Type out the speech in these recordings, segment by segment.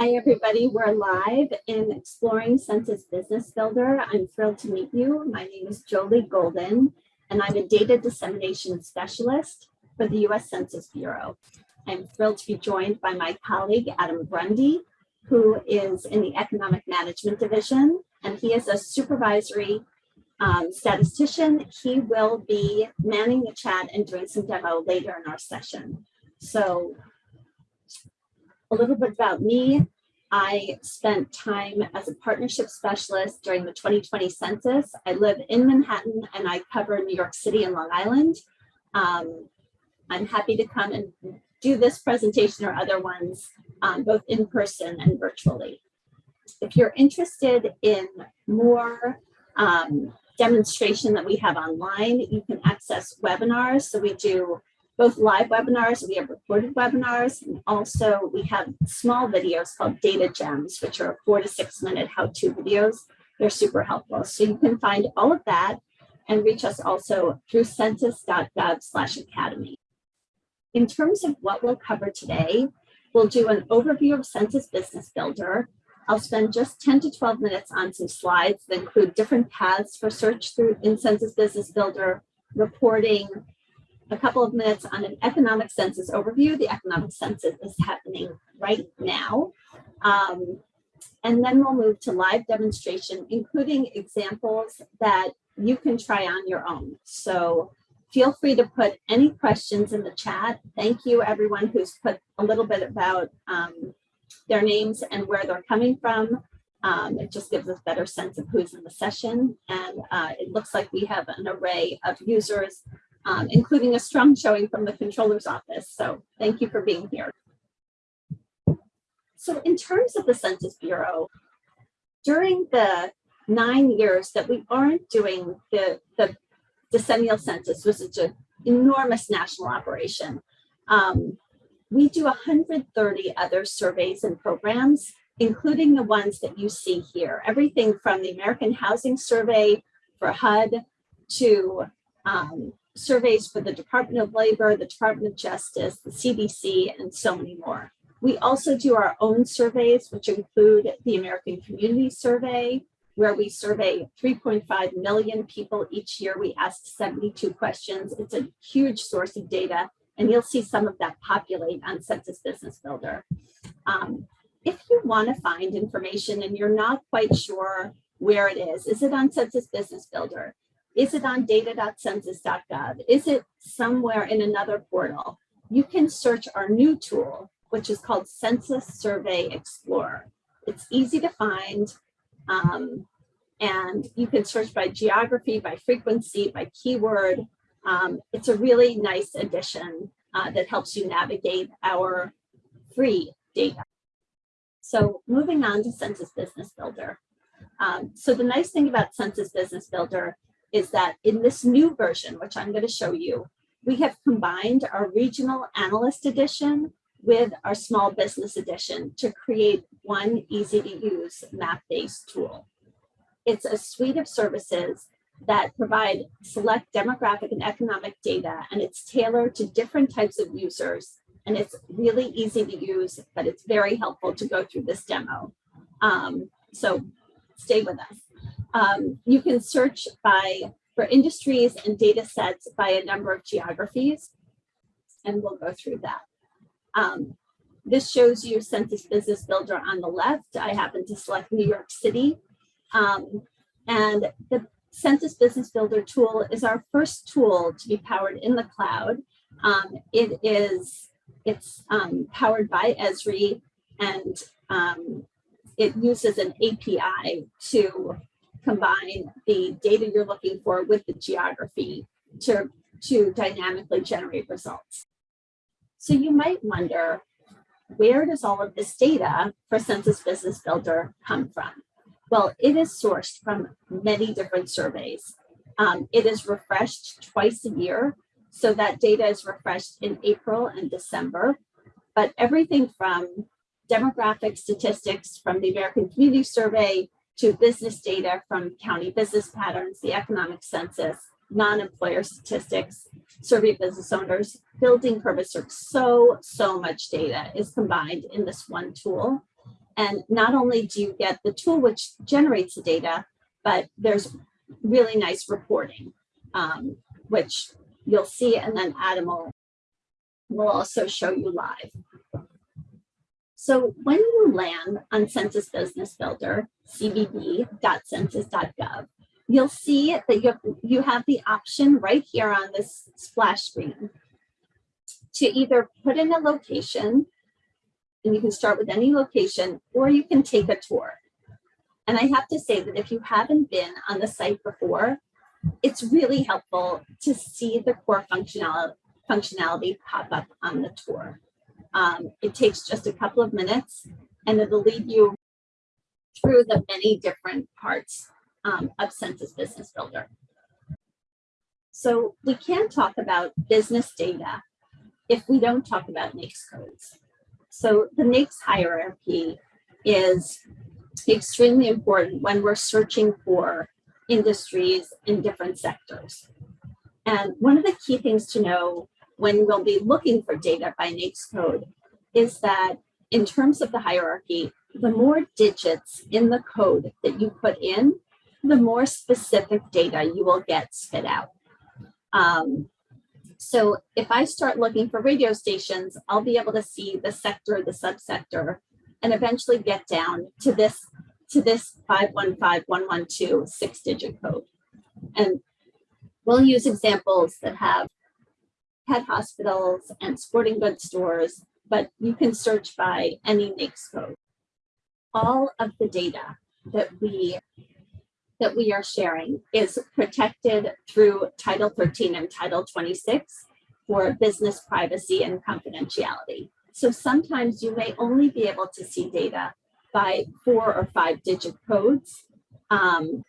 Hi, everybody. We're live in Exploring Census Business Builder. I'm thrilled to meet you. My name is Jolie Golden, and I'm a data dissemination specialist for the U.S. Census Bureau. I'm thrilled to be joined by my colleague, Adam Grundy, who is in the Economic Management Division, and he is a supervisory um, statistician. He will be manning the chat and doing some demo later in our session. So a little bit about me. I spent time as a partnership specialist during the 2020 census. I live in Manhattan and I cover New York City and Long Island. Um, I'm happy to come and do this presentation or other ones, um, both in person and virtually. If you're interested in more um, demonstration that we have online, you can access webinars. So we do both live webinars, we have recorded webinars, and also we have small videos called Data Gems, which are four to six minute how-to videos. They're super helpful. So you can find all of that and reach us also through census.gov slash academy. In terms of what we'll cover today, we'll do an overview of Census Business Builder. I'll spend just 10 to 12 minutes on some slides that include different paths for search through in Census Business Builder, reporting, a couple of minutes on an economic census overview. The economic census is happening right now. Um, and then we'll move to live demonstration, including examples that you can try on your own. So feel free to put any questions in the chat. Thank you everyone who's put a little bit about um, their names and where they're coming from. Um, it just gives us better sense of who's in the session. And uh, it looks like we have an array of users um, including a strong showing from the controller's office. So thank you for being here. So in terms of the Census Bureau, during the nine years that we aren't doing the, the decennial census, which is an enormous national operation, um, we do 130 other surveys and programs, including the ones that you see here. Everything from the American Housing Survey for HUD to um, surveys for the Department of Labor, the Department of Justice, the CDC, and so many more. We also do our own surveys, which include the American Community Survey, where we survey 3.5 million people each year. We ask 72 questions. It's a huge source of data, and you'll see some of that populate on Census Business Builder. Um, if you want to find information and you're not quite sure where it is, is it on Census Business Builder? Is it on data.census.gov? Is it somewhere in another portal? You can search our new tool, which is called Census Survey Explorer. It's easy to find. Um, and you can search by geography, by frequency, by keyword. Um, it's a really nice addition uh, that helps you navigate our free data. So moving on to Census Business Builder. Um, so the nice thing about Census Business Builder is that in this new version, which I'm going to show you, we have combined our regional analyst edition with our small business edition to create one easy to use map-based tool. It's a suite of services that provide select demographic and economic data, and it's tailored to different types of users. And it's really easy to use, but it's very helpful to go through this demo. Um, so stay with us. Um, you can search by for industries and data sets by a number of geographies, and we'll go through that. Um, this shows you Census Business Builder on the left. I happen to select New York City. Um, and the Census Business Builder tool is our first tool to be powered in the cloud. Um, it is, it's um, powered by Esri and um, it uses an API to combine the data you're looking for with the geography to, to dynamically generate results. So you might wonder, where does all of this data for Census Business Builder come from? Well, it is sourced from many different surveys. Um, it is refreshed twice a year. So that data is refreshed in April and December. But everything from demographic statistics from the American Community Survey to business data from county business patterns, the economic census, non-employer statistics, survey business owners, building permits, so, so much data is combined in this one tool. And not only do you get the tool which generates the data, but there's really nice reporting, um, which you'll see, and then Adam will, will also show you live. So when you land on Census Business Builder, cbb.census.gov, you'll see that you have, you have the option right here on this splash screen to either put in a location, and you can start with any location, or you can take a tour. And I have to say that if you haven't been on the site before, it's really helpful to see the core functionality, functionality pop up on the tour. Um, it takes just a couple of minutes and it'll lead you through the many different parts um, of Census Business Builder. So we can't talk about business data if we don't talk about NAICS codes. So the NAICS hierarchy is extremely important when we're searching for industries in different sectors. And one of the key things to know when we'll be looking for data by NAICS code is that in terms of the hierarchy, the more digits in the code that you put in, the more specific data you will get spit out. Um, so if I start looking for radio stations, I'll be able to see the sector, the subsector, and eventually get down to this to this 515112 six digit code. And we'll use examples that have pet hospitals and sporting goods stores, but you can search by any NAICS code. All of the data that we that we are sharing is protected through Title 13 and Title 26 for business privacy and confidentiality. So sometimes you may only be able to see data by four or five digit codes. Um,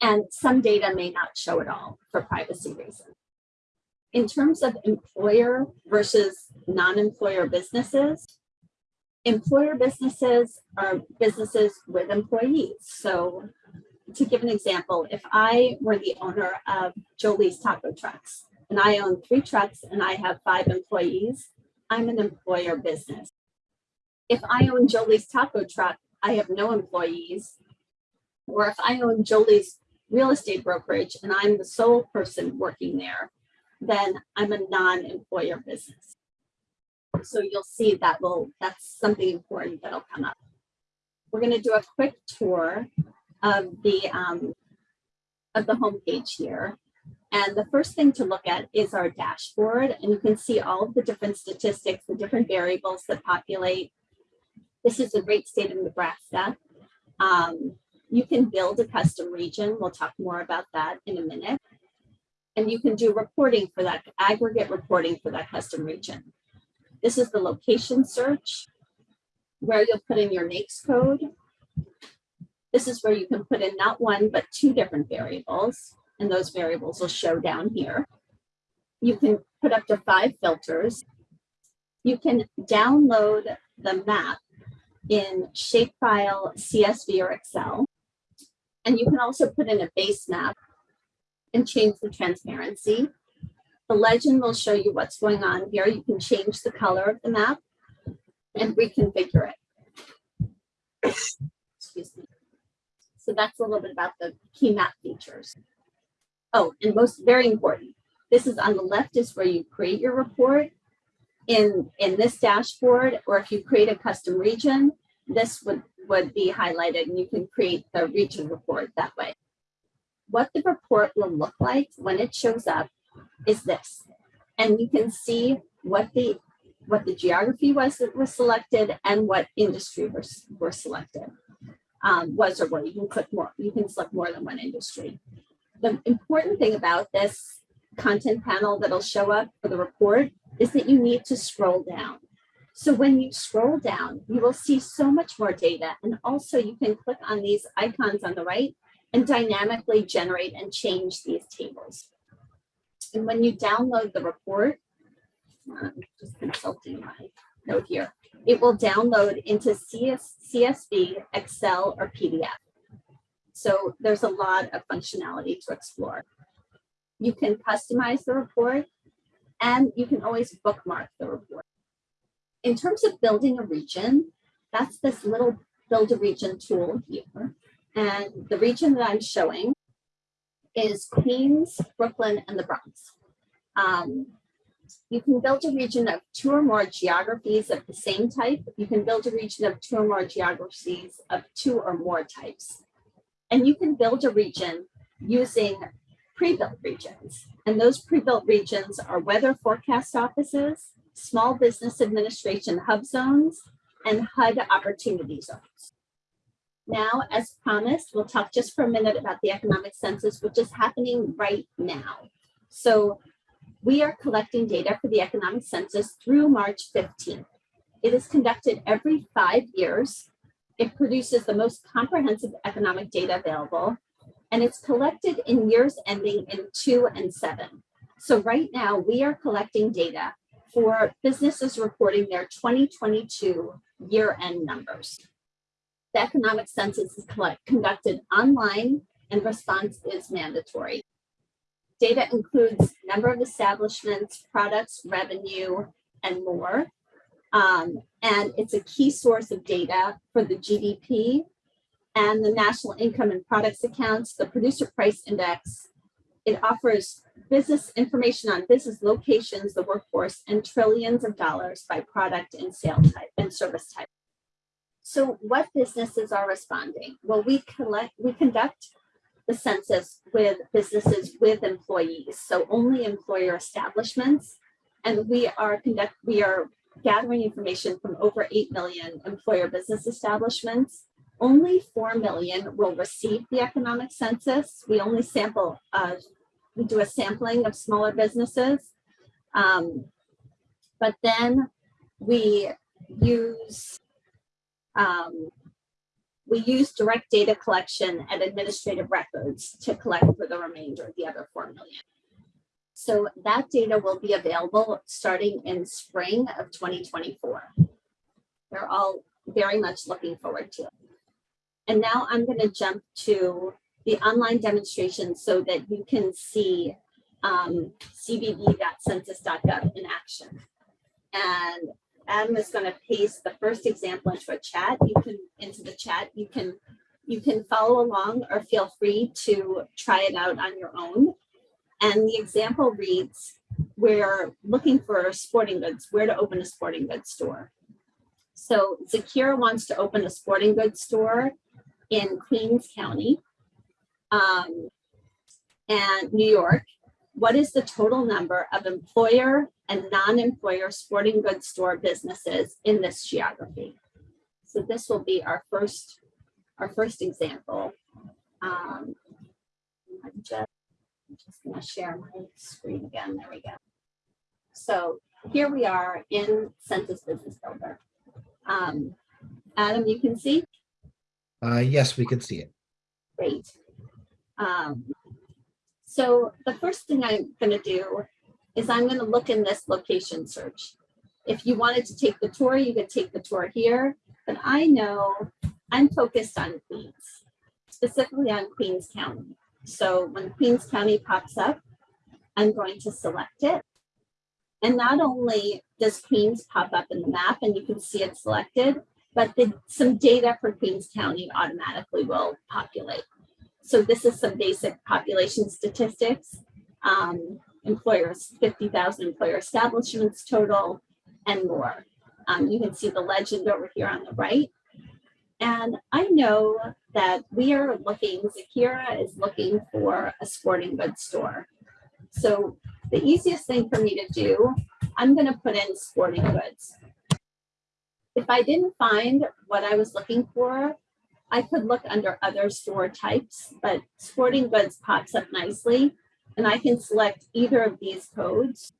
and some data may not show at all for privacy reasons. In terms of employer versus non-employer businesses, employer businesses are businesses with employees. So to give an example, if I were the owner of Jolie's Taco Trucks and I own three trucks and I have five employees, I'm an employer business. If I own Jolie's Taco Truck, I have no employees. Or if I own Jolie's real estate brokerage and I'm the sole person working there, then I'm a non-employer business. So you'll see that will, that's something important that'll come up. We're gonna do a quick tour of the, um, of the homepage here. And the first thing to look at is our dashboard, and you can see all of the different statistics, the different variables that populate. This is the great state of Nebraska. Um, you can build a custom region. We'll talk more about that in a minute. And you can do reporting for that, aggregate reporting for that custom region. This is the location search, where you'll put in your NAICS code. This is where you can put in not one, but two different variables and those variables will show down here. You can put up to five filters. You can download the map in shapefile, CSV, or Excel. And you can also put in a base map and change the transparency. The legend will show you what's going on here. You can change the color of the map and reconfigure it. Excuse me. So that's a little bit about the key map features. Oh, and most very important, this is on the left is where you create your report. In, in this dashboard, or if you create a custom region, this would, would be highlighted and you can create the region report that way. What the report will look like when it shows up is this. And you can see what the what the geography was that was selected and what industry were, were selected. Um, was or were. You can click more, you can select more than one industry the important thing about this content panel that'll show up for the report is that you need to scroll down. So when you scroll down, you will see so much more data. And also you can click on these icons on the right and dynamically generate and change these tables. And when you download the report, I'm just consulting my note here, it will download into CS, CSV, Excel, or PDF. So there's a lot of functionality to explore. You can customize the report and you can always bookmark the report. In terms of building a region, that's this little build a region tool here. And the region that I'm showing is Queens, Brooklyn, and the Bronx. Um, you can build a region of two or more geographies of the same type. You can build a region of two or more geographies of two or more types. And you can build a region using pre-built regions. And those pre-built regions are weather forecast offices, small business administration hub zones, and HUD opportunity zones. Now, as promised, we'll talk just for a minute about the economic census, which is happening right now. So we are collecting data for the economic census through March 15th. It is conducted every five years. It produces the most comprehensive economic data available, and it's collected in years ending in two and seven. So right now we are collecting data for businesses reporting their 2022 year-end numbers. The economic census is conducted online and response is mandatory. Data includes number of establishments, products, revenue, and more. Um, and it's a key source of data for the GDP and the national income and products accounts, the producer price index. It offers business information on business locations, the workforce, and trillions of dollars by product and sale type and service type. So what businesses are responding? Well, we collect, we conduct the census with businesses with employees, so only employer establishments. And we are conduct, we are gathering information from over 8 million employer business establishments. Only 4 million will receive the economic census. We only sample, uh, we do a sampling of smaller businesses. Um, but then we use um, we use direct data collection and administrative records to collect for the remainder, of the other 4 million. So that data will be available starting in spring of 2024. We're all very much looking forward to it. And now I'm going to jump to the online demonstration so that you can see um, cbb.census.gov in action. And Adam is going to paste the first example into a chat. You can into the chat. You can you can follow along or feel free to try it out on your own. And the example reads, we're looking for sporting goods, where to open a sporting goods store. So Zakira wants to open a sporting goods store in Queens County um, and New York. What is the total number of employer and non-employer sporting goods store businesses in this geography. So this will be our first, our first example. Um, I'm just, I'm just gonna share my screen again, there we go. So here we are in Census Business Builder. Um, Adam, you can see? Uh, yes, we can see it. Great. Um, so the first thing I'm gonna do is I'm going to look in this location search. If you wanted to take the tour, you could take the tour here, but I know I'm focused on Queens, specifically on Queens County. So when Queens County pops up, I'm going to select it. And not only does Queens pop up in the map and you can see it selected, but the, some data for Queens County automatically will populate. So this is some basic population statistics. Um, employers, 50,000 employer establishments total and more. Um, you can see the legend over here on the right. And I know that we are looking, Zakira is looking for a sporting goods store. So the easiest thing for me to do, I'm going to put in sporting goods. If I didn't find what I was looking for, I could look under other store types, but sporting goods pops up nicely and I can select either of these codes.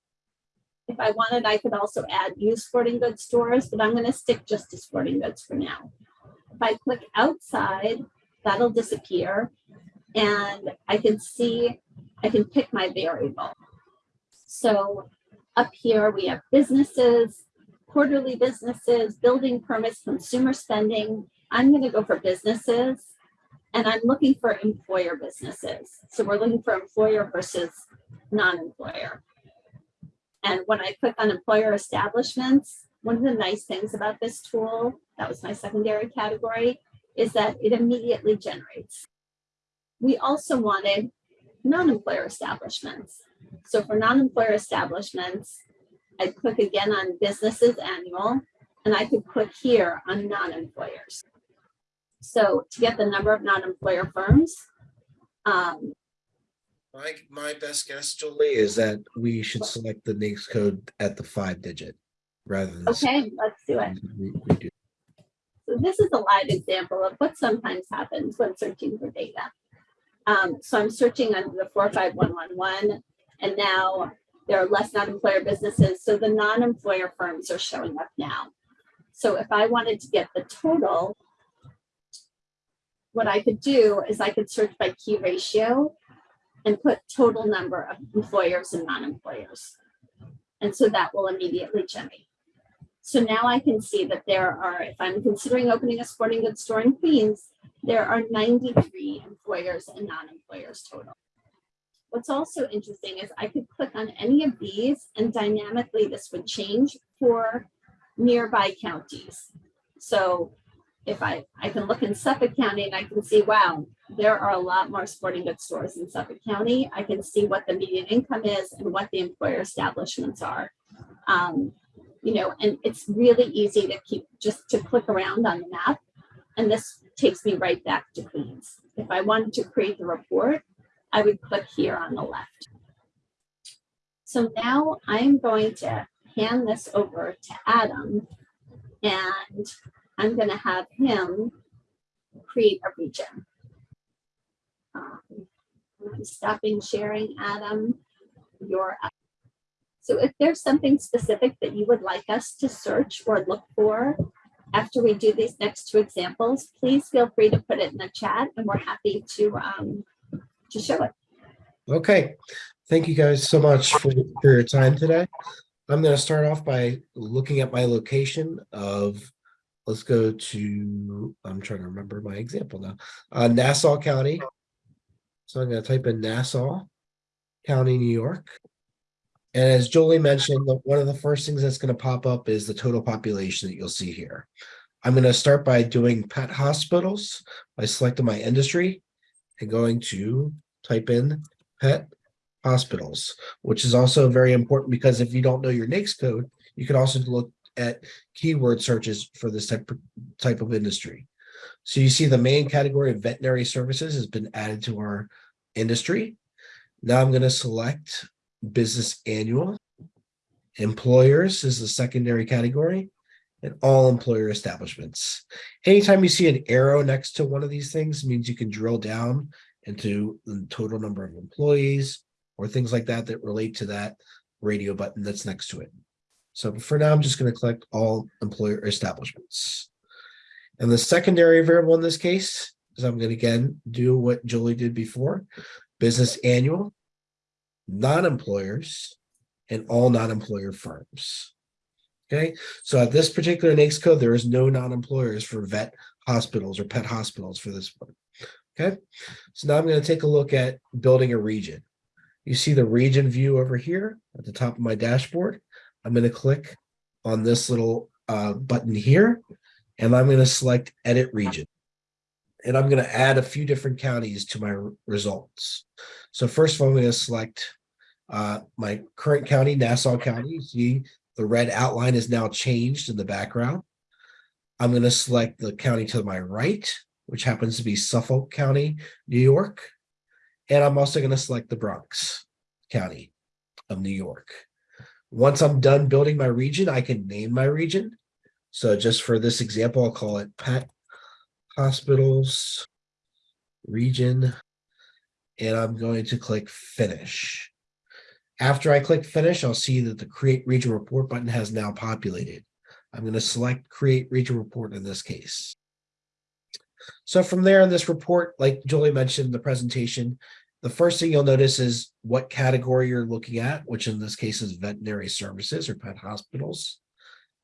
If I wanted, I could also add use sporting goods stores, but I'm going to stick just to sporting goods for now. If I click outside, that'll disappear and I can see, I can pick my variable. So up here we have businesses, quarterly businesses, building permits, consumer spending. I'm going to go for businesses and I'm looking for employer businesses. So we're looking for employer versus non-employer. And when I click on employer establishments, one of the nice things about this tool, that was my secondary category, is that it immediately generates. We also wanted non-employer establishments. So for non-employer establishments, I'd click again on businesses annual, and I could click here on non-employers. So to get the number of non-employer firms, um, My, my best guess, Julie, is that we should select the NAICS code at the five digit rather than. okay, let's do it. We, we do. So this is a live example of what sometimes happens when searching for data. Um, so I'm searching under the four five one one one, and now there are less non-employer businesses, so the non-employer firms are showing up now. So if I wanted to get the total, what I could do is I could search by key ratio and put total number of employers and non-employers. And so that will immediately generate. So now I can see that there are, if I'm considering opening a sporting goods store in Queens, there are 93 employers and non-employers total. What's also interesting is I could click on any of these and dynamically this would change for nearby counties. So if I, I can look in Suffolk County and I can see, wow, there are a lot more sporting goods stores in Suffolk County. I can see what the median income is and what the employer establishments are. Um, you know, and it's really easy to keep just to click around on the map. And this takes me right back to Queens. If I wanted to create the report, I would click here on the left. So now I'm going to hand this over to Adam and I'm going to have him create a region. Um, I'm stopping sharing, Adam. You're. So if there's something specific that you would like us to search or look for after we do these next two examples, please feel free to put it in the chat and we're happy to um, to show it. Okay, thank you guys so much for, for your time today. I'm gonna start off by looking at my location of, let's go to, I'm trying to remember my example now, uh, Nassau County. So I'm gonna type in Nassau County, New York. And as Jolie mentioned, one of the first things that's gonna pop up is the total population that you'll see here. I'm gonna start by doing pet hospitals by selecting my industry and going to type in pet hospitals, which is also very important because if you don't know your NAICS code, you can also look at keyword searches for this type, type of industry. So you see the main category of veterinary services has been added to our industry. Now I'm going to select business annual. Employers is the secondary category and all employer establishments. Anytime you see an arrow next to one of these things means you can drill down into the total number of employees or things like that that relate to that radio button that's next to it. So for now, I'm just going to collect all employer establishments. And the secondary variable in this case is I'm going to again do what Julie did before, business annual, non-employers, and all non-employer firms. Okay, so at this particular NAICS code, there is no non-employers for vet hospitals or pet hospitals for this one. Okay, so now I'm going to take a look at building a region. You see the region view over here at the top of my dashboard. I'm going to click on this little uh, button here, and I'm going to select edit region. And I'm going to add a few different counties to my results. So first of all, I'm going to select uh, my current county, Nassau County. See the red outline is now changed in the background. I'm going to select the county to my right, which happens to be Suffolk County, New York. And I'm also going to select the Bronx County of New York. Once I'm done building my region, I can name my region. So just for this example, I'll call it Pet Hospitals Region. And I'm going to click Finish. After I click Finish, I'll see that the Create Region Report button has now populated. I'm going to select Create Region Report in this case. So from there in this report, like Julie mentioned in the presentation, the first thing you'll notice is what category you're looking at, which in this case is veterinary services or pet hospitals.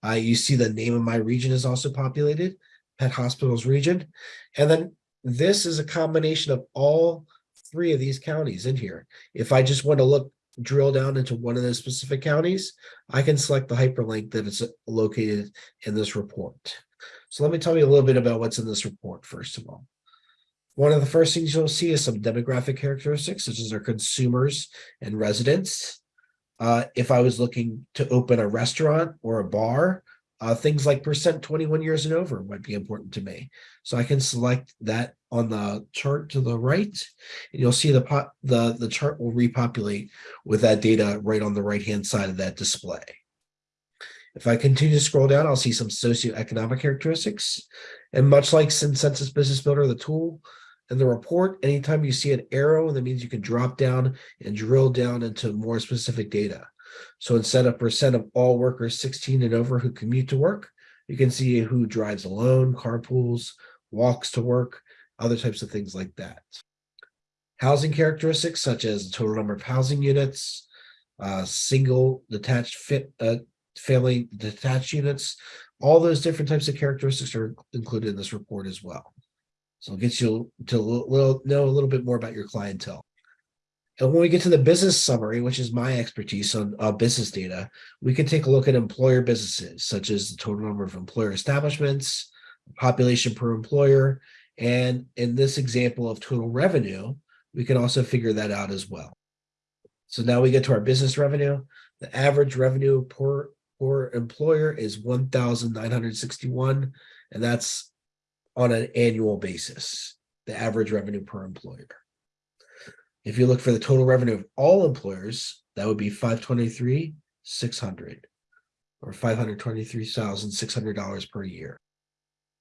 Uh, you see the name of my region is also populated, pet hospitals region. And then this is a combination of all three of these counties in here. If I just want to look drill down into one of those specific counties, I can select the hyperlink that is located in this report. So let me tell you a little bit about what's in this report, first of all. One of the first things you'll see is some demographic characteristics, such as our consumers and residents. Uh, if I was looking to open a restaurant or a bar, uh, things like percent 21 years and over might be important to me. So I can select that on the chart to the right, and you'll see the pot, the, the chart will repopulate with that data right on the right-hand side of that display. If I continue to scroll down, I'll see some socioeconomic characteristics. And much like Census Business Builder, the tool and the report, anytime you see an arrow, that means you can drop down and drill down into more specific data. So instead of percent of all workers 16 and over who commute to work, you can see who drives alone, carpools, walks to work, other types of things like that. Housing characteristics such as the total number of housing units, uh, single detached fit, uh, family detached units, all those different types of characteristics are included in this report as well. So it gets you to little, know a little bit more about your clientele. And when we get to the business summary, which is my expertise on uh, business data, we can take a look at employer businesses, such as the total number of employer establishments, population per employer, and in this example of total revenue, we can also figure that out as well. So now we get to our business revenue. The average revenue per, per employer is 1,961, and that's on an annual basis, the average revenue per employer. If you look for the total revenue of all employers, that would be 523, 600 or $523,600 per year.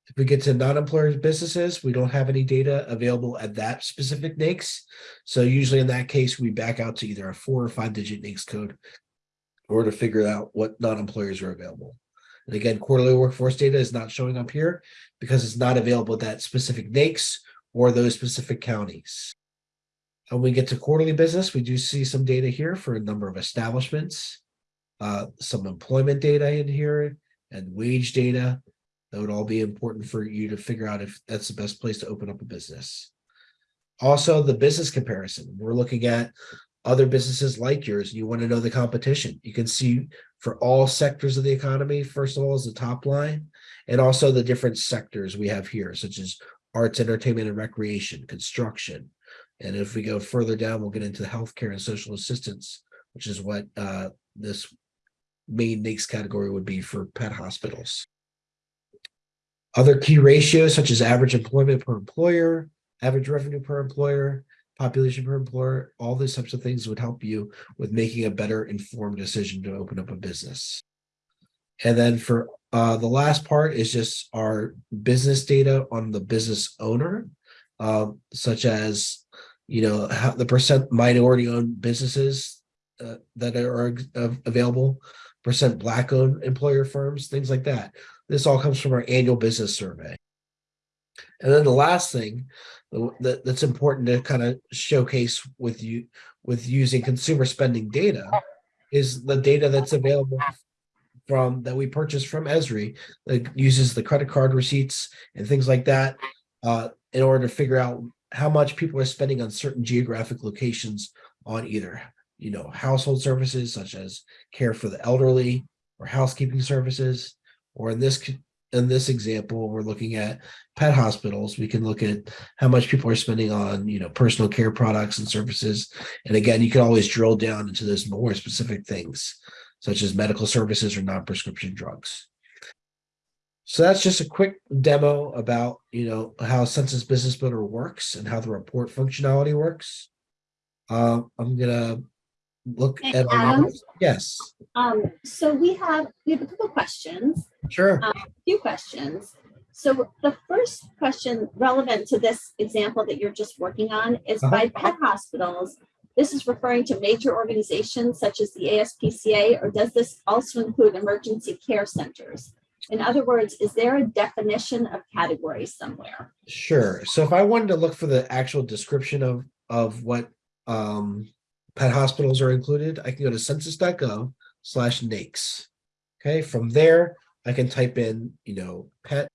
If we get to non-employer businesses, we don't have any data available at that specific NAICS. So usually in that case, we back out to either a four or five digit NAICS code or to figure out what non-employers are available. And again, quarterly workforce data is not showing up here because it's not available at that specific NAICS or those specific counties. When we get to quarterly business, we do see some data here for a number of establishments, uh, some employment data in here and wage data that would all be important for you to figure out if that's the best place to open up a business. Also, the business comparison. We're looking at other businesses like yours. You want to know the competition. You can see for all sectors of the economy, first of all, is the top line, and also the different sectors we have here, such as arts, entertainment, and recreation, construction. And if we go further down, we'll get into healthcare and social assistance, which is what uh, this main NAICS category would be for pet hospitals. Other key ratios such as average employment per employer, average revenue per employer, population per employer, all these types of things would help you with making a better informed decision to open up a business. And then for uh, the last part is just our business data on the business owner, um, such as, you know, the percent minority owned businesses uh, that are available, percent black owned employer firms, things like that. This all comes from our annual business survey. And then the last thing that, that's important to kind of showcase with you with using consumer spending data is the data that's available from that we purchased from Esri that uses the credit card receipts and things like that uh, in order to figure out how much people are spending on certain geographic locations on either you know household services such as care for the elderly or housekeeping services or in this in this example, we're looking at pet hospitals. We can look at how much people are spending on, you know, personal care products and services. And again, you can always drill down into those more specific things, such as medical services or non-prescription drugs. So that's just a quick demo about, you know, how Census Business Builder works and how the report functionality works. Uh, I'm gonna look Hey, at our Adam? Yes, Um, so we have, we have a couple questions, sure. a few questions. So the first question relevant to this example that you're just working on is by pet hospitals. This is referring to major organizations such as the ASPCA, or does this also include emergency care centers? In other words, is there a definition of category somewhere? Sure. So if I wanted to look for the actual description of of what um pet hospitals are included, I can go to census.gov slash NAICS. Okay, from there I can type in, you know, pet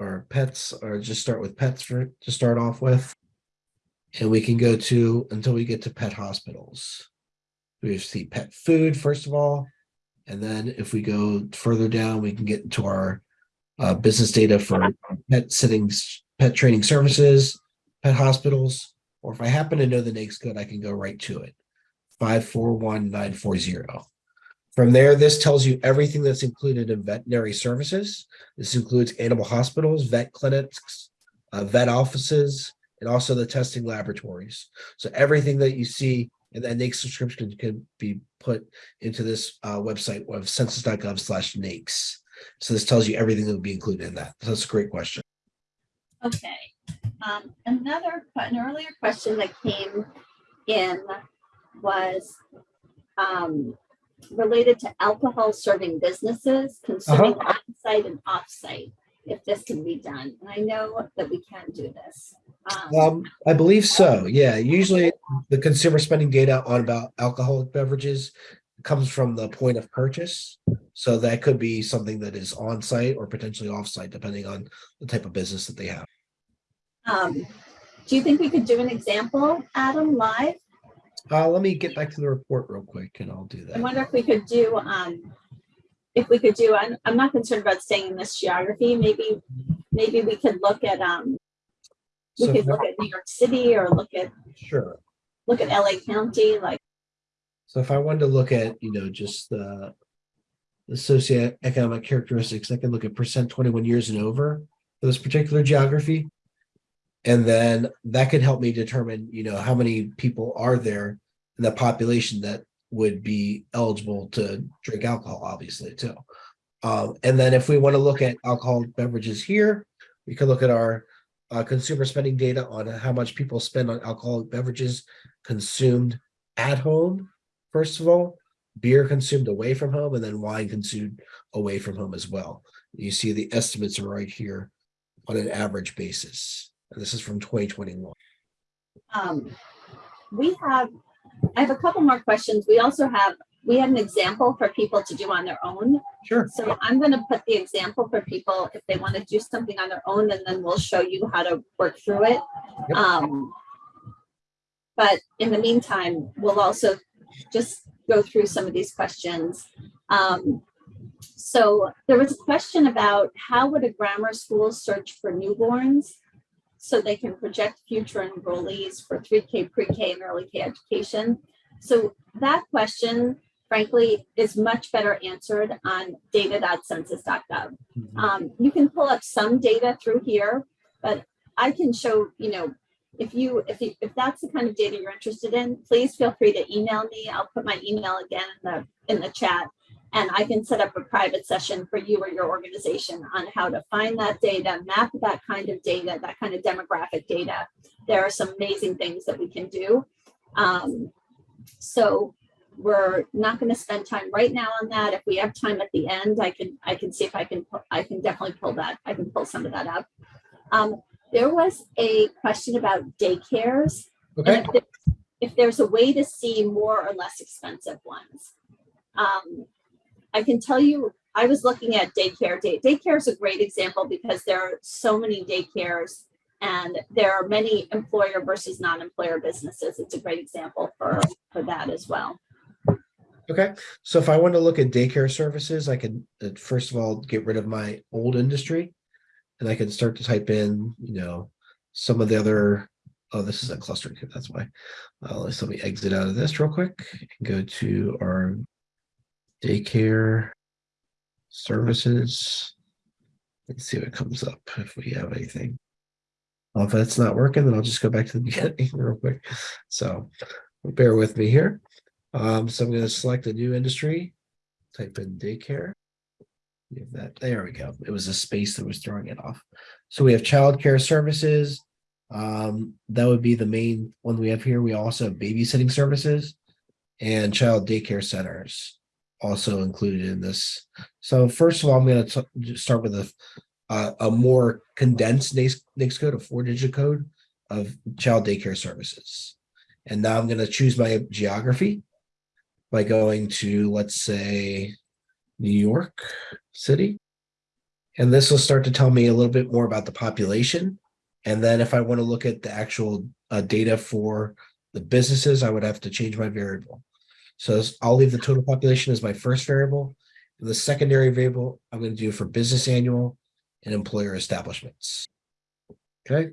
or pets or just start with pets for to start off with. And we can go to until we get to pet hospitals. We see pet food, first of all. And then if we go further down, we can get into our uh, business data for pet sittings, pet training services, pet hospitals, or if I happen to know the NAICS code, I can go right to it. Five four one nine four zero. From there, this tells you everything that's included in veterinary services. This includes animal hospitals, vet clinics, uh, vet offices, and also the testing laboratories. So everything that you see in that NAICS subscription can be put into this uh, website of census.gov slash NAICS. So this tells you everything that would be included in that. So That's a great question. Okay, um, another, an earlier question that came in was um, related to alcohol serving businesses consuming on-site and off-site, if this can be done. And I know that we can do this. Um, Um, I believe so. Yeah, usually the consumer spending data on about alcoholic beverages comes from the point of purchase. So that could be something that is on site or potentially off site, depending on the type of business that they have. um, Do you think we could do an example, Adam, live? Uh, let me get back to the report real quick and I'll do that. I wonder if we could do, um, if we could do, I'm, I'm not concerned about staying in this geography, maybe, maybe we could look at, um, we So, could look at New York City or look at, sure. look at LA County, like, So if I wanted to look at, you know, just the the socioeconomic characteristics, I can look at percent twenty-one years and over for this particular geography. And then that could help me determine, you know, how many people are there in the population that would be eligible to drink alcohol, obviously, too. Um, and then if we want to look at alcohol beverages here, we could look at our uh, consumer spending data on how much people spend on alcoholic beverages consumed at home first of all, beer consumed away from home, and then wine consumed away from home as well. You see the estimates are right here on an average basis. And this is from 2021. um, we have, I have a couple more questions. We also have, we had an example for people to do on their own. Sure. So I'm gonna put the example for people if they want to do something on their own, and then we'll show you how to work through it. Yep. Um, but in the meantime, we'll also just go through some of these questions. Um, so there was a question about how would a grammar school search for newborns so they can project future enrollees for 3K pre-K and early K education. So that question, frankly, is much better answered on data.census.gov. Um, you can pull up some data through here, but I can show, you know, if you, if you, if that's the kind of data you're interested in, please feel free to email me. I'll put my email again in the, in the chat. And I can set up a private session for you or your organization on how to find that data, map that kind of data, that kind of demographic data. There are some amazing things that we can do. Um, so we're not going to spend time right now on that. If we have time at the end, I can I can see if I can I can definitely pull that. I can pull some of that up. Um, there was a question about daycares. Okay. If, there- if there's a way to see more or less expensive ones. Um, I can tell you, I was looking at daycare. Day, daycare is a great example because there are so many daycares and there are many employer versus non-employer businesses. It's a great example for, for that as well. Okay. So if I want to look at daycare services, I can, uh, first of all, get rid of my old industry. And I can start to type in, you know, some of the other, oh, this is a cluster. That's why. Uh, let's let me exit out of this real quick and go to our daycare services. Let's see what comes up if we have anything. Well, if that's not working, then I'll just go back to the beginning real quick. So bear with me here. Um, so I'm going to select a new industry, type in daycare. Have that, there we go. It was a space that was throwing it off. So we have childcare services. Um, that would be the main one we have here. We also have babysitting services and child daycare centers also included in this. So first of all, I'm going to start with a uh, a more condensed NAICS code, a four-digit code of child daycare services. And now I'm going to choose my geography by going to, let's say, New York City. And this will start to tell me a little bit more about the population. And then if I want to look at the actual uh, data for the businesses, I would have to change my variable. So I'll leave the total population as my first variable. And The secondary variable I'm going to do for business annual and employer establishments. Okay,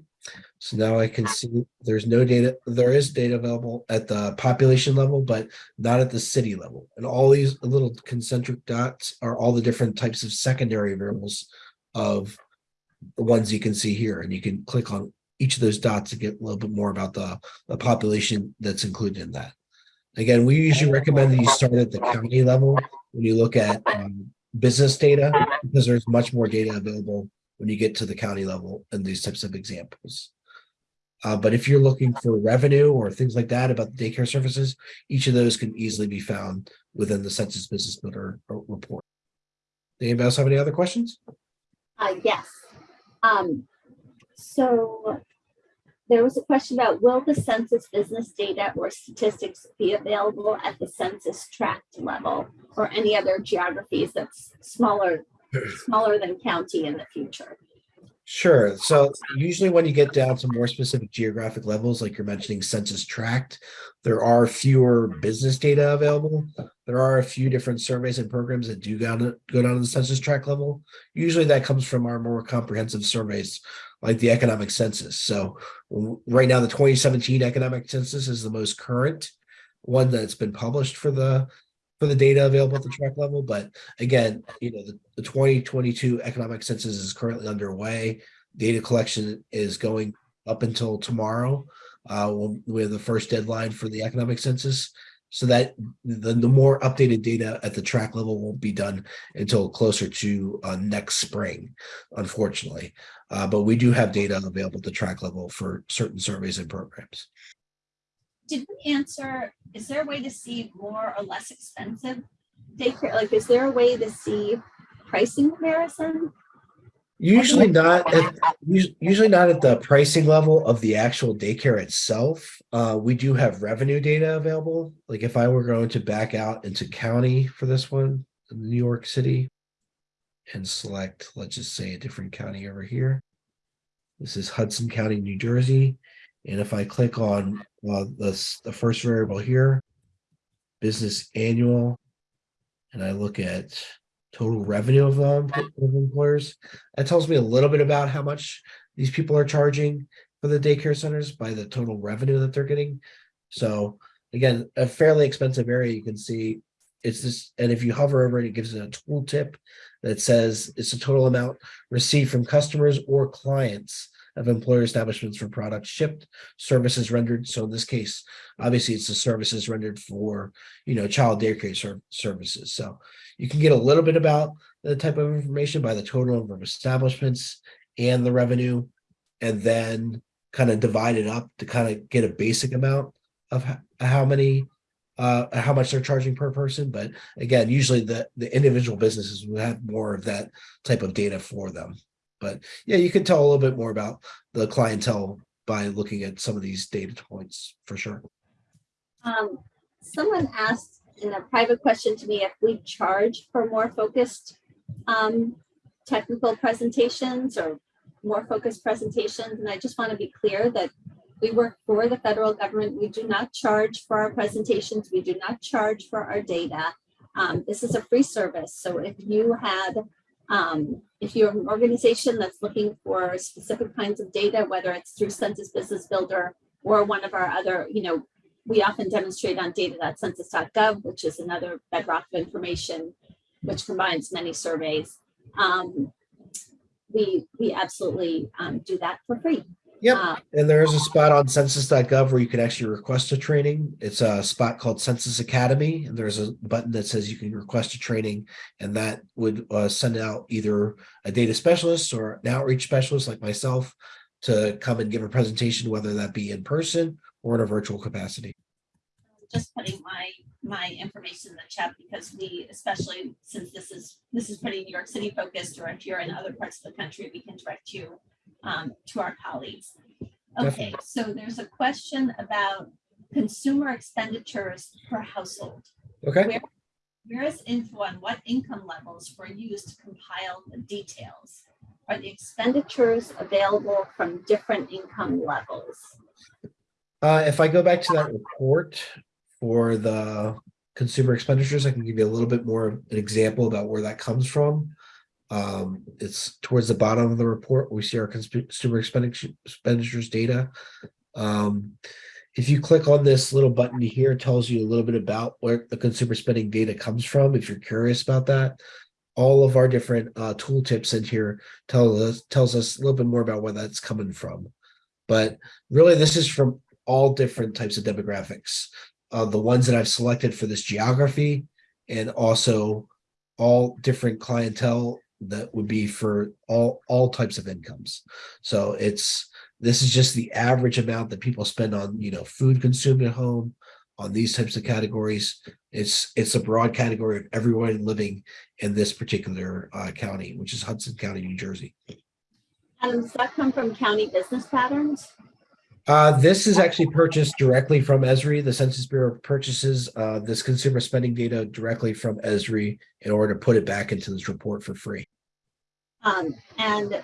so now I can see there's no data, there is data available at the population level, but not at the city level. And all these little concentric dots are all the different types of secondary variables of the ones you can see here, and you can click on each of those dots to get a little bit more about the, the population that's included in that. Again, we usually recommend that you start at the county level when you look at um, business data, because there's much more data available when you get to the county level in these types of examples. Uh, but if you're looking for revenue or things like that about the daycare services, each of those can easily be found within the Census Business Builder uh, report. Anybody else have any other questions? Uh, yes. Um, so there was a question about will the census business data or statistics be available at the census tract level or any other geographies that's smaller, smaller than county in the future? Sure. So usually when you get down to more specific geographic levels, like you're mentioning census tract, there are fewer business data available. There are a few different surveys and programs that do go down, go down to the census tract level. Usually that comes from our more comprehensive surveys like the economic census. So right now, the 2017 economic census is the most current one that's been published for the for the data available at the tract level. But again, you know, the, the 2022 economic census is currently underway. Data collection is going up until tomorrow. Uh, we have the first deadline for the economic census. So that the, the more updated data at the tract level won't be done until closer to uh, next spring, unfortunately. Uh, but we do have data available at the tract level for certain surveys and programs. Did we answer, is there a way to see more or less expensive daycare? Like, is there a way to see pricing comparison? Usually not, at, usually not at the pricing level of the actual daycare itself. Uh, we do have revenue data available. Like if I were going to back out into county for this one, New York City. And select, let's just say a different county over here. This is Hudson County, New Jersey. And if I click on uh, this, the first variable here, business annual, and I look at total revenue of, um, of employers, that tells me a little bit about how much these people are charging for the daycare centers by the total revenue that they're getting. So again, a fairly expensive area, you can see it's this, and if you hover over it, it gives it a tooltip that says it's the total amount received from customers or clients of employer establishments for products shipped, services rendered. So in this case, obviously it's the services rendered for, you know, child daycare ser- services. So you can get a little bit about the type of information by the total number of establishments and the revenue, and then kind of divide it up to kind of get a basic amount of how many uh how much they're charging per person but again usually the the individual businesses will have more of that type of data for them but yeah you can tell a little bit more about the clientele by looking at some of these data points for sure Um, someone asked in a private question to me if we charge for more focused um, technical presentations or more focused presentations. And I just want to be clear that we work for the federal government. We do not charge for our presentations. We do not charge for our data. Um, this is a free service. So if you had, um, if you're an organization that's looking for specific kinds of data, whether it's through Census Business Builder or one of our other, you know, we often demonstrate on data.census.gov, which is another bedrock of information, which combines many surveys. Um, we we absolutely um, do that for free. Yep. Uh, and there is a spot on census.gov where you can actually request a training. It's a spot called census academy and there's a button that says you can request a training and that would uh, send out either a data specialist or an outreach specialist like myself to come and give a presentation whether that be in person or in a virtual capacity. Just putting my my information in the chat because we, especially since this is this is pretty New York City focused, or if you're in other parts of the country, we can direct you um, to our colleagues. Okay, Definitely. so there's a question about consumer expenditures per household. okay Where is info on what income levels were used to compile the details? Are the expenditures available from different income levels? Uh, if I go back to that report for the consumer expenditures. I can give you a little bit more of an example about where that comes from. Um, it's towards the bottom of the report. We see our consumer expenditure expenditures data. Um, if you click on this little button here, it tells you a little bit about where the consumer spending data comes from. If you're curious about that, all of our different uh, tooltips in here tell us tells us a little bit more about where that's coming from. But really, this is from all different types of demographics. Uh, the ones that I've selected for this geography, and also all different clientele that would be for all all types of incomes. So it's this is just the average amount that people spend on you know food consumed at home on these types of categories. It's it's a broad category of everyone living in this particular uh, county, which is Hudson County, New Jersey. Adam, does that come from county business patterns? Uh, this is actually purchased directly from Esri. The Census Bureau purchases uh, this consumer spending data directly from Esri in order to put it back into this report for free. Um, and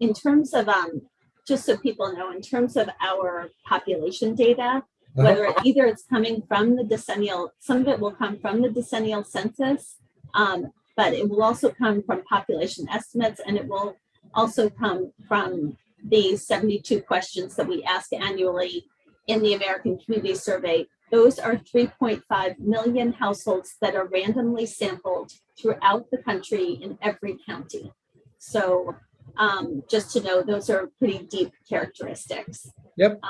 in terms of, um, just so people know, in terms of our population data, whether it, either it's coming from the decennial, some of it will come from the decennial census, um, but it will also come from population estimates, and it will also come from the 72 questions that we ask annually in the American Community Survey. Those are 3.5 million households that are randomly sampled throughout the country in every county. So um, just to know, those are pretty deep characteristics. Yep.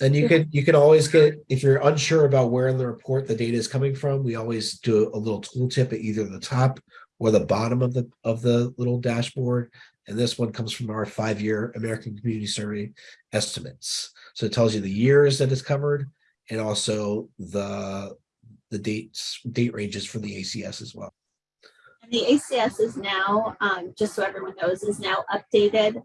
And you could you can always get if you're unsure about where in the report the data is coming from, we always do a little tooltip at either the top or the bottom of the of the little dashboard. And this one comes from our five-year American Community Survey estimates. So it tells you the years that it's covered and also the the dates date ranges for the ACS as well. And the ACS is now, um, just so everyone knows, is now updated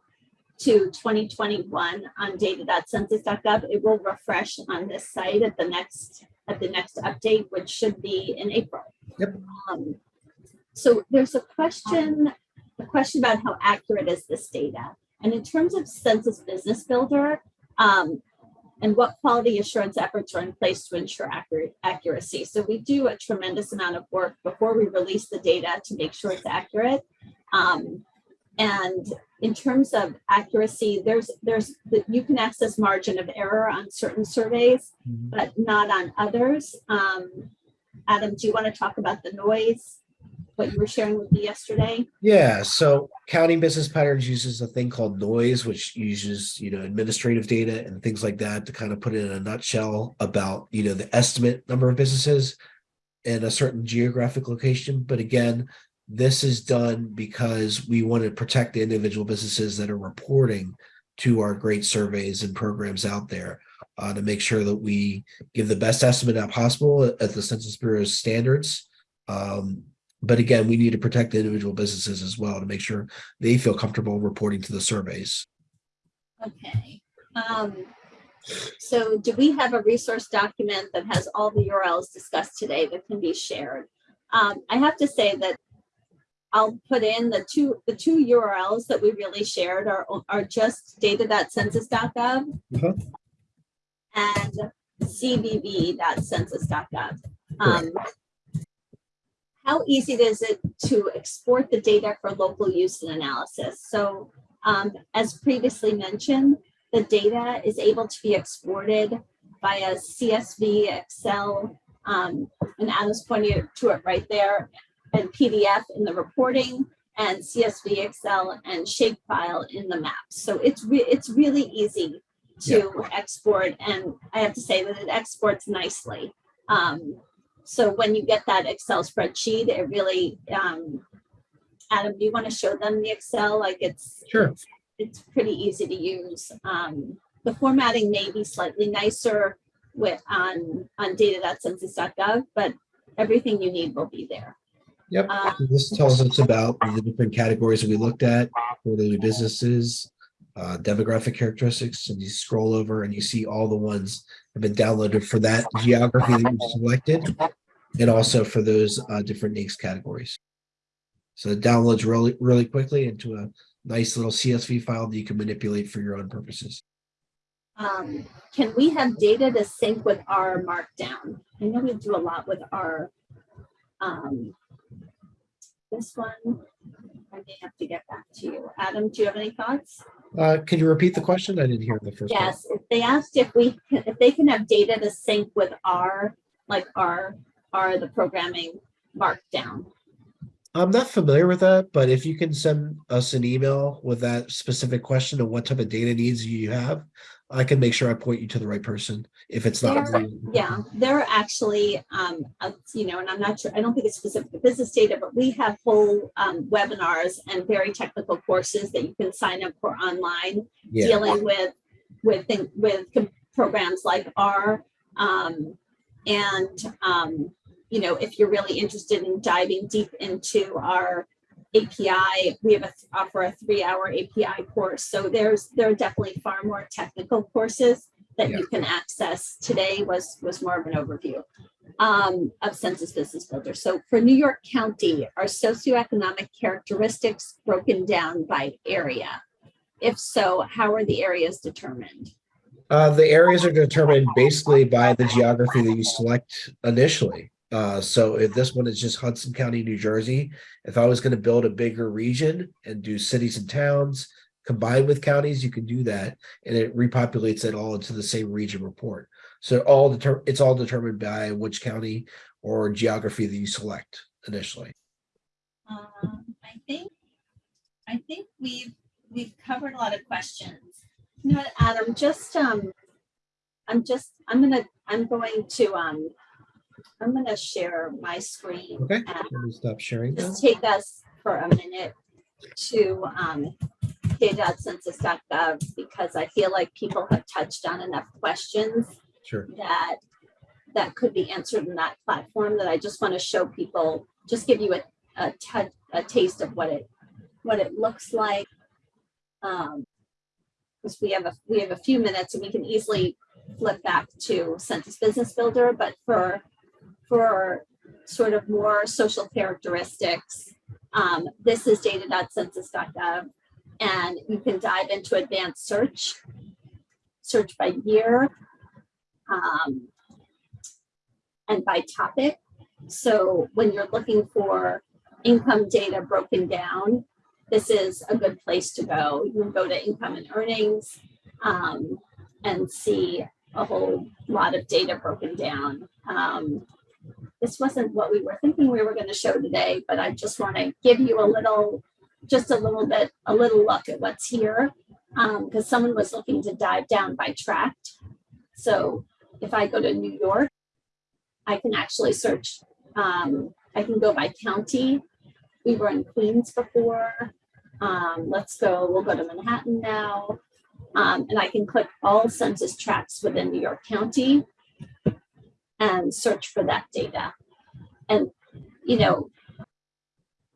to 2021 on data.census.gov. It will refresh on this site at the next at the next update, which should be in April. Yep. Um, so there's a question, a question about how accurate is this data? And in terms of Census Business Builder, um, and what quality assurance efforts are in place to ensure accurate accuracy. So we do a tremendous amount of work before we release the data to make sure it's accurate. Um, and in terms of accuracy, there's there's you can access margin of error on certain surveys, but not on others. Um, Adam, do you want to talk about the noise? What you were sharing with me yesterday? Yeah, so county business patterns uses a thing called noise, which uses, you know, administrative data and things like that to kind of put it in a nutshell about, you know, the estimate number of businesses in a certain geographic location. But again, this is done because we want to protect the individual businesses that are reporting to our great surveys and programs out there uh, to make sure that we give the best estimate possible at the Census Bureau's standards. Um, but again, we need to protect the individual businesses as well to make sure they feel comfortable reporting to the surveys. Okay. Um, so do we have a resource document that has all the URLs discussed today that can be shared? Um, I have to say that I'll put in the two the two URLs that we really shared are are just data.census.gov Mhm. and cbb.census.gov. Um, how easy is it to export the data for local use and analysis? So um, as previously mentioned, the data is able to be exported via CSV, Excel, um, and Adam's pointed to it right there, and PDF in the reporting, and CSV, Excel, and shapefile in the maps. So it's re it's really easy to export, and I have to say that it exports nicely. Um, so when you get that Excel spreadsheet, it really, um, Adam, do you want to show them the Excel? Like it's Sure. it's pretty easy to use. Um, the formatting may be slightly nicer with on on data.census.gov, but everything you need will be there. Yep. Uh, This tells us about the different categories that we looked at, quarterly businesses, uh, demographic characteristics, and you scroll over and you see all the ones have been downloaded for that geography that you selected, and also for those uh, different NAICS categories. So it downloads really, really quickly into a nice little CSV file that you can manipulate for your own purposes. Um, can we have data to sync with our markdown? I know we do a lot with our, um, this one, I may have to get back to you. Adam, do you have any thoughts? Uh, can you repeat the question? I didn't hear the first. Yes, if they asked if we, if they can have data to sync with our, like our, our, the programming markdown. I'm not familiar with that, but if you can send us an email with that specific question and what type of data needs you have, I can make sure I point you to the right person if it's not. There- Yeah, there are actually, um, uh, you know, and I'm not sure, I don't think it's specific to business data, but we have whole, um, webinars and very technical courses that you can sign up for online Yeah, dealing with, with, with programs like R. Um, and, um, you know, if you're really interested in diving deep into our API, we have a, offer a three-hour API course. So there's, there are definitely far more technical courses that you can access. Today was, was more of an overview um, of Census Business Builder. So for New York County, are socioeconomic characteristics broken down by area? If so, how are the areas determined? uh, the areas are determined basically by the geography that you select initially. Uh, so if this one is just Hudson County, New Jersey, if I was gonna build a bigger region and do cities and towns combined with counties, you can do that. And it repopulates it all into the same region report. So all it's all determined by which county or geography that you select initially. Um, I think, I think we've, we've covered a lot of questions. You know Adam, just, um, I'm just, I'm gonna, I'm going to, um, I'm gonna share my screen. Okay. and Let me stop sharing now. Just take us for a minute to, um, data.census.gov because I feel like people have touched on enough questions Sure. that that could be answered in that platform that I just want to show people, just give you a, a, a taste of what it, what it looks like. Um, because we have a, we have a few minutes and we can easily flip back to Census Business Builder, but for, for sort of more social characteristics, um, this is data.census.gov and you can dive into advanced search, search by year, um, and by topic. So when you're looking for income data broken down, this is a good place to go. You can go to income and earnings um, and see a whole lot of data broken down. Um, this wasn't what we were thinking we were going to show today, but I just want to give you a little, just a little bit, a little look at what's here because someone was looking to dive down by tract. So if I go to New York, I can actually search, um, I can go by county. We were in Queens before. Um, let's go, we'll go to Manhattan now. Um, and I can click all census tracts within New York County and search for that data. And, you know,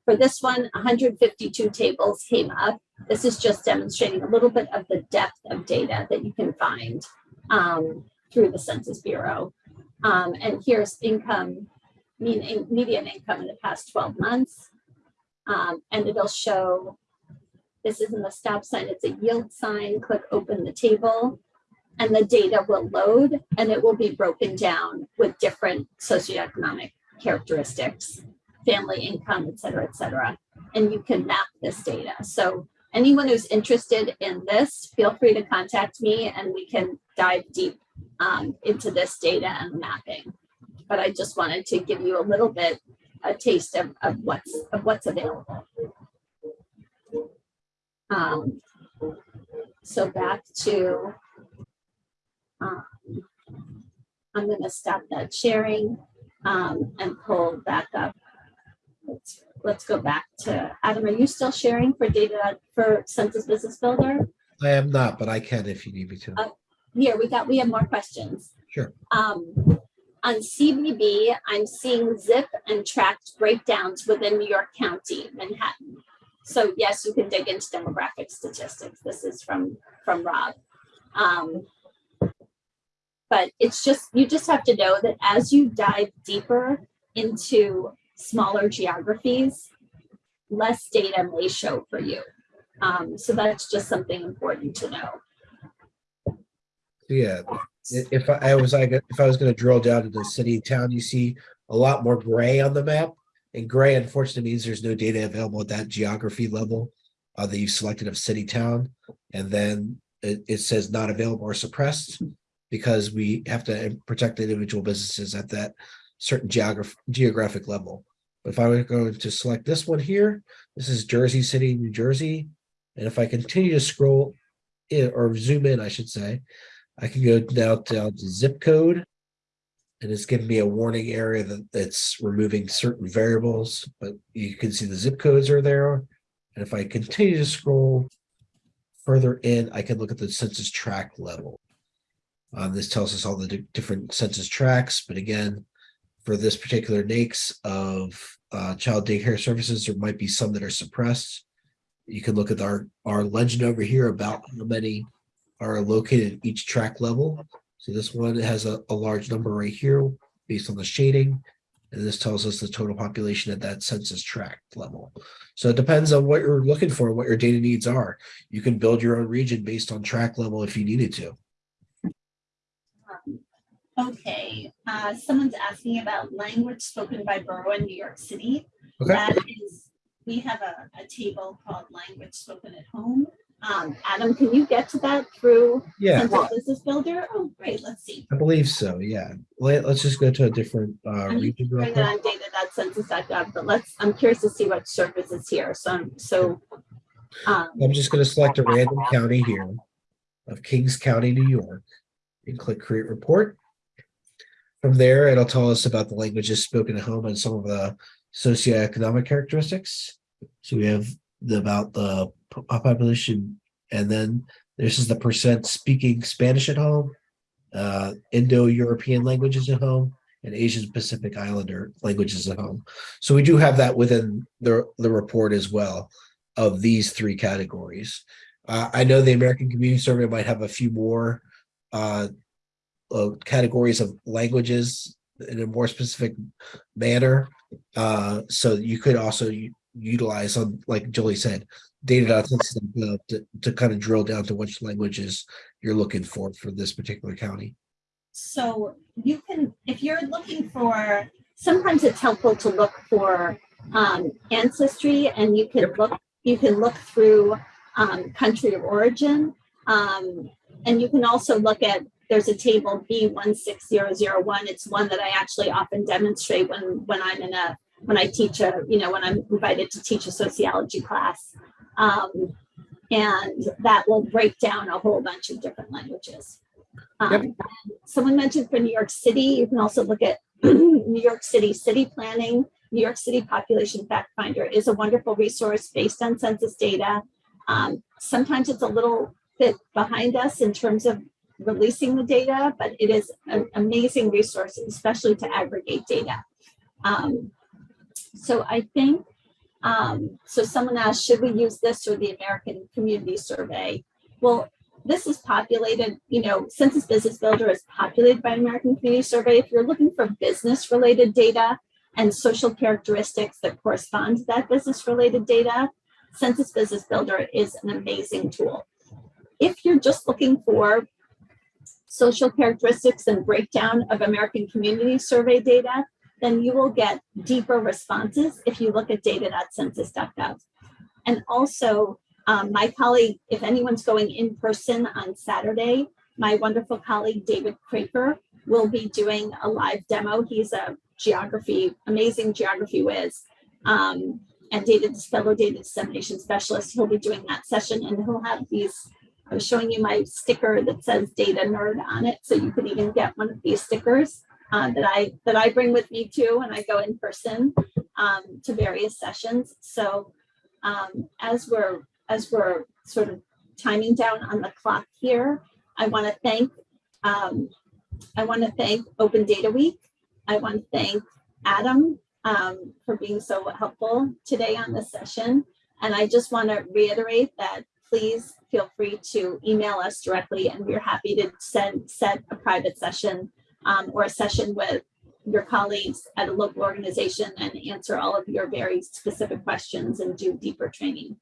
for this one, 152 tables came up. This is just demonstrating a little bit of the depth of data that you can find um, through the Census Bureau. Um, and here's income, mean, median income in the past 12 months. Um, and it'll show, this isn't a stop sign, it's a yield sign. Click open the table and the data will load and it will be broken down with different socioeconomic characteristics, family income, et cetera, et cetera. And you can map this data. So anyone who's interested in this, feel free to contact me and we can dive deep um, into this data and mapping. But I just wanted to give you a little bit, a taste of, of what's, of what's available. Um, so back to, um, I'm gonna stop that sharing um, and pull back up. Let's, let's go back to, Adam, are you still sharing for data for Census Business Builder? I am not, but I can if you need me to. Uh, Here, we got, we have more questions. Sure. Um, on CBB, I'm seeing zip and tract breakdowns within New York County, Manhattan. So yes, you can dig into demographic statistics. This is from, from Rob. Um, but it's just, you just have to know that as you dive deeper into smaller geographies, less data may show for you. Um, so that's just something important to know. Yeah, if I was like, if I was gonna drill down to the city town, you see a lot more gray on the map. And gray unfortunately means there's no data available at that geography level. Uh, that you've selected of city town, and then it, it says not available or suppressed. Because we have to protect the individual businesses at that certain geograph, geographic level. But If I were going to select this one here, this is Jersey City, New Jersey. And if I continue to scroll in or zoom in, I should say, I can go down down to zip code. And it's giving me a warning area that it's removing certain variables, but you can see the zip codes are there. And if I continue to scroll further in, I can look at the census tract level. Uh, this tells us all the di- different census tracts, but again, for this particular NAICS of uh, child daycare services, there might be some that are suppressed. You can look at our, our legend over here about how many are located at each tract level. So this one has a, a large number right here based on the shading. And this tells us the total population at that census tract level. So it depends on what you're looking for, what your data needs are. You can build your own region based on tract level if you needed to. Okay, uh, someone's asking about language spoken by borough in New York City. Okay. That is, we have a, a table called language spoken at home. Um, Adam, can you get to that through Yeah, Census Business Builder? Oh, great, let's see. I believe so. Yeah. Let, us just go to a different uh, I'm region real quick. that on data.census.gov, but let's, I'm curious to see what service is here, so, so. Um, I'm just going to select a random county here of Kings County, New York, and click Create Report. From there, it'll tell us about the languages spoken at home and some of the socioeconomic characteristics. So we have the about the population, and then this is the percent speaking Spanish at home, uh, Indo-European languages at home, and Asian Pacific Islander languages at home. So we do have that within the the report as well of these three categories. Uh, I know the American Community Survey might have a few more uh, uh, categories of languages in a more specific manner. Uh, so you could also utilize on, like Julie said, data to, to kind of drill down to which languages you're looking for for this particular county. So you can, if you're looking for, sometimes it's helpful to look for um, ancestry and you can look, you can look through um, country of origin. Um, and you can also look at, there's a table B16001. It's one that I actually often demonstrate when, when I'm in a, when I teach a, you know, when I'm invited to teach a sociology class. Um, and that will break down a whole bunch of different languages. Um, someone mentioned for New York City, you can also look at New York City City Planning. New York City Population Fact Finder is a wonderful resource based on census data. Um, sometimes it's a little bit behind us in terms of releasing the data, but it is an amazing resource, especially to aggregate data. Um, so I think, um, so someone asked, should we use this or the American Community Survey? Well, this is populated, you know, Census Business Builder is populated by American Community Survey. If you're looking for business related data and social characteristics that correspond to that business related data, Census Business Builder is an amazing tool. If you're just looking for social characteristics and breakdown of American Community Survey data, then you will get deeper responses if you look at data.census.gov. And also, um, my colleague, if anyone's going in person on Saturday, my wonderful colleague David Craper will be doing a live demo. He's a geography, amazing geography whiz, um, and data fellow data dissemination specialist. He'll be doing that session, and he'll have these. I was showing you my sticker that says "Data Nerd" on it, so you could even get one of these stickers uh, that I that I bring with me too when I go in person um, to various sessions. So um, as we're as we're sort of timing down on the clock here, I want to thank um, I want to thank Open Data Week. I want to thank Adam um, for being so helpful today on this session. And I just want to reiterate that please feel free to email us directly and we're happy to send set a private session um, or a session with your colleagues at a local organization and answer all of your very specific questions and do deeper training.